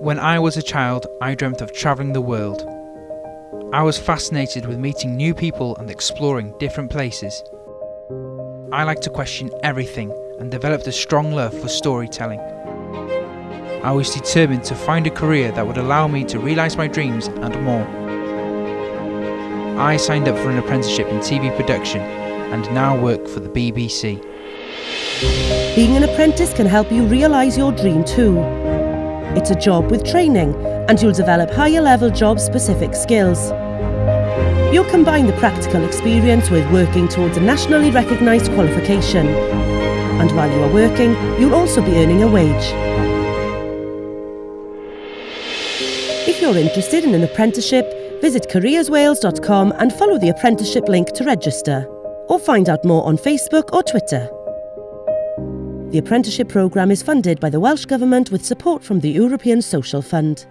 When I was a child, I dreamt of travelling the world. I was fascinated with meeting new people and exploring different places. I like to question everything and developed a strong love for storytelling. I was determined to find a career that would allow me to realise my dreams and more. I signed up for an apprenticeship in TV production and now work for the BBC. Being an apprentice can help you realise your dream too. It's a job with training and you'll develop higher level job specific skills. You'll combine the practical experience with working towards a nationally recognised qualification. And while you are working, you'll also be earning a wage. If you're interested in an apprenticeship, visit careerswales.com and follow the apprenticeship link to register. Or find out more on Facebook or Twitter. The apprenticeship programme is funded by the Welsh Government with support from the European Social Fund.